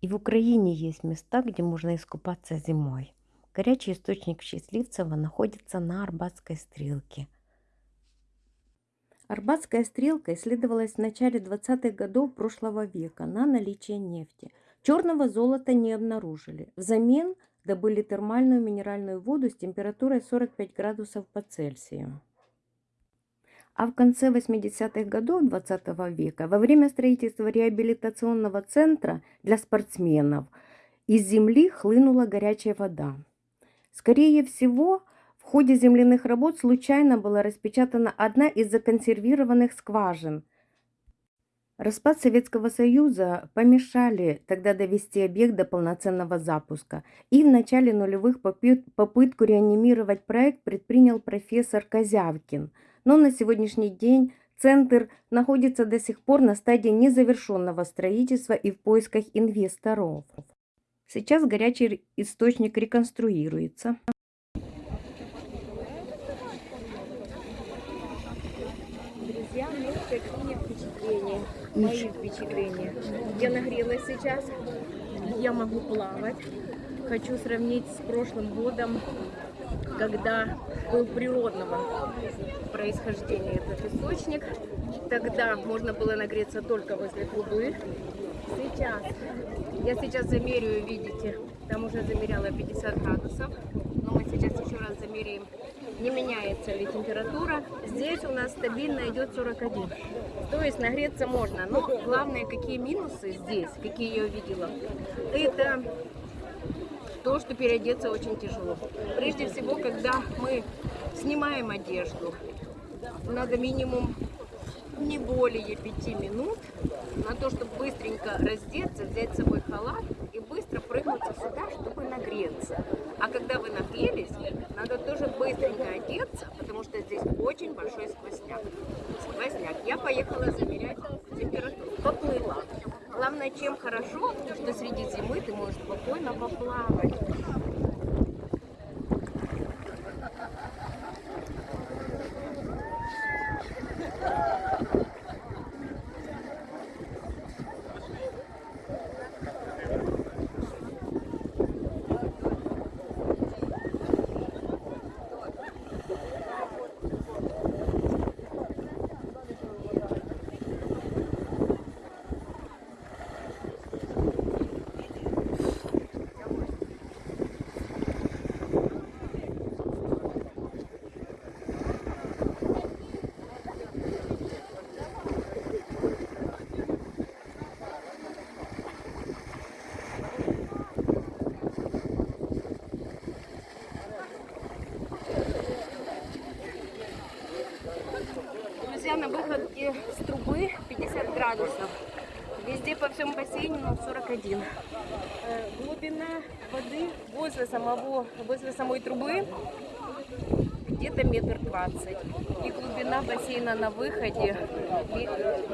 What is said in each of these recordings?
И в Украине есть места, где можно искупаться зимой. Горячий источник Счастливцева находится на Арбатской стрелке. Арбатская стрелка исследовалась в начале 20-х годов прошлого века на наличие нефти. Черного золота не обнаружили. Взамен добыли термальную минеральную воду с температурой 45 градусов по Цельсию. А в конце 80-х годов 20 -го века, во время строительства реабилитационного центра для спортсменов, из земли хлынула горячая вода. Скорее всего, в ходе земляных работ случайно была распечатана одна из законсервированных скважин. Распад Советского Союза помешали тогда довести объект до полноценного запуска, и в начале нулевых попытку реанимировать проект предпринял профессор Козявкин – но на сегодняшний день центр находится до сих пор на стадии незавершенного строительства и в поисках инвесторов. Сейчас горячий источник реконструируется. Мои впечатления. Я нагрелась сейчас, я могу плавать. Хочу сравнить с прошлым годом, когда был природного происхождения этот источник. Тогда можно было нагреться только возле трубы. Сейчас, я сейчас замеряю, видите, там уже замеряла 50 градусов. Но мы сейчас еще раз замеряем, не меняется ли температура. Здесь у нас стабильно идет 41. То есть нагреться можно. Но главное, какие минусы здесь, какие я увидела, это то, что переодеться очень тяжело. Прежде всего, когда мы снимаем одежду, надо минимум не более пяти минут на то, чтобы быстренько раздеться, взять с собой халат и быстро прыгнуться сюда, чтобы нагреться. А когда вы нагрелись, надо тоже быстренько одеться, потому что здесь очень большой сквозняк. Сквозняк. Я поехала замерять температуру. Поплыла. Чем хорошо, что среди зимы ты можешь спокойно поплавать. друзья, на выходе с трубы 50 градусов. Везде по всем бассейну 41. Э, глубина воды возле, самого, возле самой трубы где-то метр двадцать. И глубина бассейна на выходе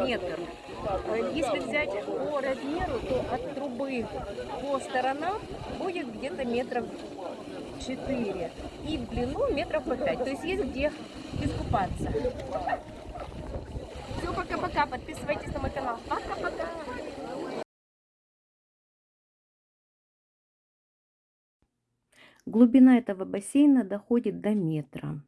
метр. Э, если взять по размеру, то от трубы по сторонам будет где-то метров 4. И в длину метров по 5. То есть есть где искупаться. Пока-пока. Подписывайтесь на мой канал. Пока-пока. Глубина этого бассейна доходит до метра.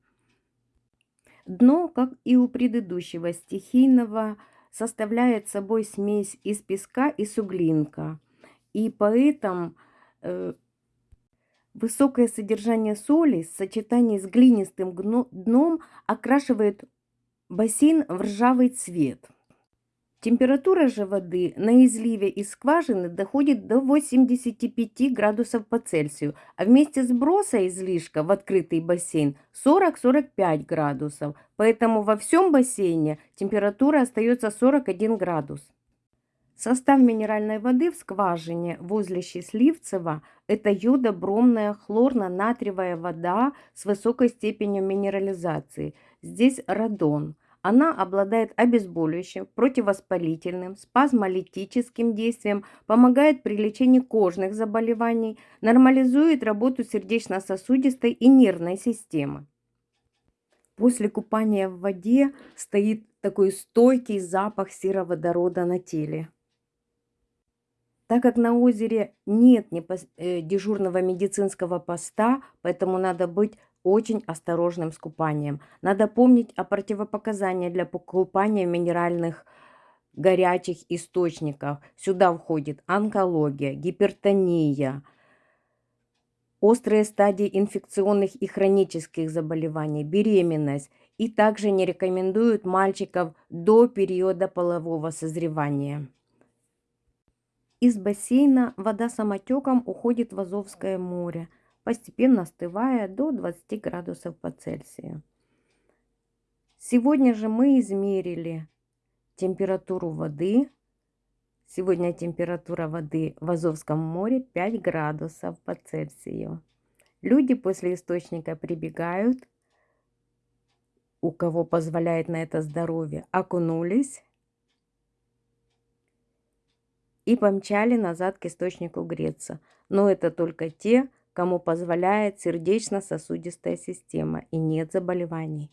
Дно, как и у предыдущего стихийного, составляет собой смесь из песка и суглинка. И поэтому э, высокое содержание соли в сочетании с глинистым дном окрашивает бассейн в ржавый цвет. Температура же воды на изливе из скважины доходит до 85 градусов по Цельсию, а вместе сброса излишка в открытый бассейн 40-45 градусов. Поэтому во всем бассейне температура остается 41 градус. Состав минеральной воды в скважине возле Счастливцева – это йодобромная хлорно-натриевая вода с высокой степенью минерализации. Здесь радон. Она обладает обезболивающим, противовоспалительным, спазмолитическим действием, помогает при лечении кожных заболеваний, нормализует работу сердечно-сосудистой и нервной системы. После купания в воде стоит такой стойкий запах сероводорода на теле. Так как на озере нет э, дежурного медицинского поста, поэтому надо быть очень осторожным с купанием. Надо помнить о противопоказаниях для пу- купания в минеральных горячих источниках. Сюда входит онкология, гипертония, острые стадии инфекционных и хронических заболеваний, беременность. И также не рекомендуют мальчиков до периода полового созревания. Из бассейна вода самотеком уходит в Азовское море, постепенно остывая до 20 градусов по Цельсию. Сегодня же мы измерили температуру воды. Сегодня температура воды в Азовском море 5 градусов по Цельсию. Люди после источника прибегают, у кого позволяет на это здоровье, окунулись и помчали назад к источнику греться. Но это только те, кому позволяет сердечно-сосудистая система и нет заболеваний.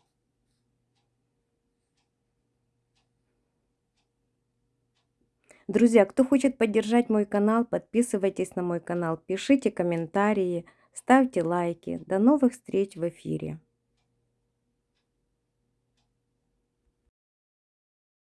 Друзья, кто хочет поддержать мой канал, подписывайтесь на мой канал, пишите комментарии, ставьте лайки. До новых встреч в эфире.